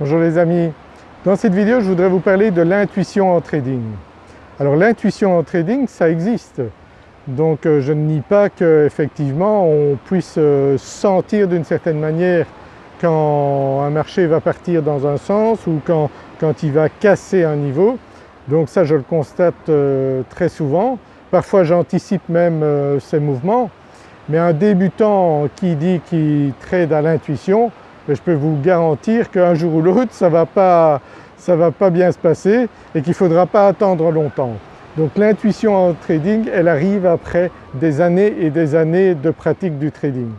Bonjour les amis, dans cette vidéo je voudrais vous parler de l'intuition en trading. Alors l'intuition en trading ça existe, donc euh, je ne nie pas qu'effectivement on puisse euh, sentir d'une certaine manière quand un marché va partir dans un sens ou quand, il va casser un niveau. Donc ça je le constate euh, très souvent, parfois j'anticipe même ces mouvements, mais un débutant qui dit qu'il trade à l'intuition, je peux vous garantir qu'un jour ou l'autre ça ne va, pas, va pas bien se passer et qu'il ne faudra pas attendre longtemps. Donc l'intuition en trading elle arrive après des années et des années de pratique du trading.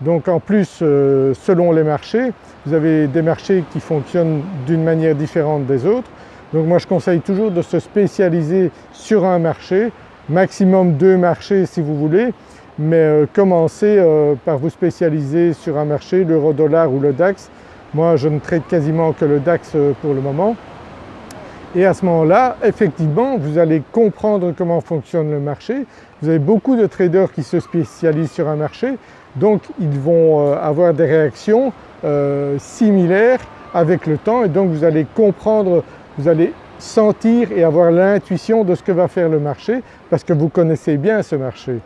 Donc en plus euh, selon les marchés, vous avez des marchés qui fonctionnent d'une manière différente des autres. Donc moi je conseille toujours de se spécialiser sur un marché, maximum deux marchés si vous voulez, mais euh, commencez euh, par vous spécialiser sur un marché, l'euro-dollar ou le DAX. Moi je ne traite quasiment que le DAX euh, pour le moment. Et à ce moment-là, effectivement, vous allez comprendre comment fonctionne le marché. Vous avez beaucoup de traders qui se spécialisent sur un marché, donc ils vont avoir des réactions similaires avec le temps et donc vous allez comprendre, vous allez sentir et avoir l'intuition de ce que va faire le marché parce que vous connaissez bien ce marché.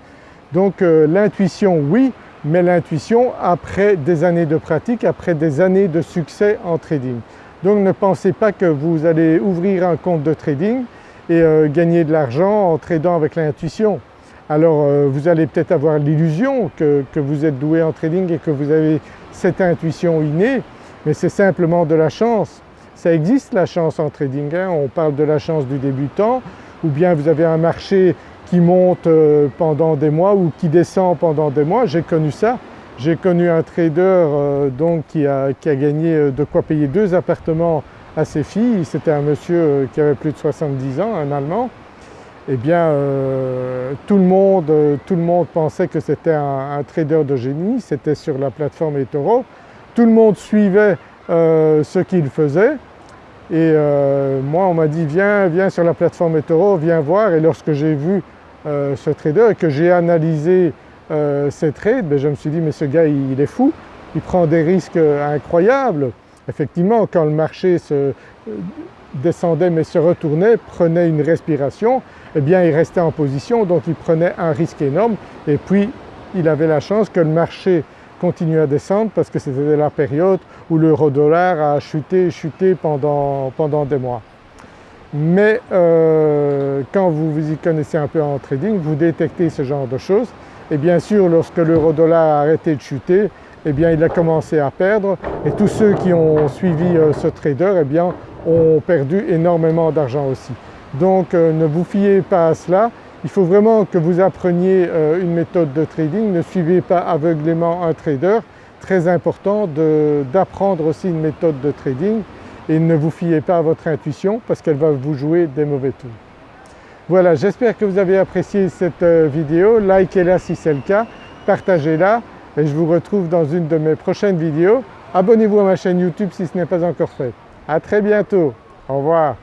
Donc euh, l'intuition oui, mais l'intuition après des années de pratique, après des années de succès en trading. Donc ne pensez pas que vous allez ouvrir un compte de trading et euh, gagner de l'argent en tradant avec l'intuition. Alors euh, vous allez peut-être avoir l'illusion que, vous êtes doué en trading et que vous avez cette intuition innée, mais c'est simplement de la chance. Ça existe la chance en trading, hein. on parle de la chance du débutant ou bien vous avez un marché qui monte euh, pendant des mois ou qui descend pendant des mois, j'ai connu ça. J'ai connu un trader euh, donc qui a, gagné euh, de quoi payer deux appartements à ses filles, c'était un monsieur qui avait plus de 70 ans, un Allemand. Eh bien tout, le monde, tout le monde pensait que c'était un, trader de génie, c'était sur la plateforme eToro. Tout le monde suivait ce qu'il faisait et moi on m'a dit viens, viens sur la plateforme eToro, viens voir et lorsque j'ai vu euh, ce trader et que j'ai analysé euh, ses trades, ben, je me suis dit mais ce gars il, est fou, il prend des risques euh, incroyables. Effectivement quand le marché se descendait mais se retournait, prenait une respiration, eh bien il restait en position donc il prenait un risque énorme. Et puis il avait la chance que le marché continue à descendre parce que c'était la période où l'euro-dollar a chuté, chuté pendant, pendant des mois mais euh, quand vous vous y connaissez un peu en trading, vous détectez ce genre de choses. Et bien sûr lorsque l'euro-dollar a arrêté de chuter, eh bien il a commencé à perdre. Et tous ceux qui ont suivi euh, ce trader eh bien ont perdu énormément d'argent aussi. Donc euh, ne vous fiez pas à cela, il faut vraiment que vous appreniez une méthode de trading, ne suivez pas aveuglément un trader, très important d'apprendre aussi une méthode de trading et ne vous fiez pas à votre intuition parce qu'elle va vous jouer des mauvais tours. Voilà, j'espère que vous avez apprécié cette euh, vidéo, likez-la si c'est le cas, partagez-la et je vous retrouve dans une de mes prochaines vidéos. Abonnez-vous à ma chaîne YouTube si ce n'est pas encore fait. À très bientôt, au revoir.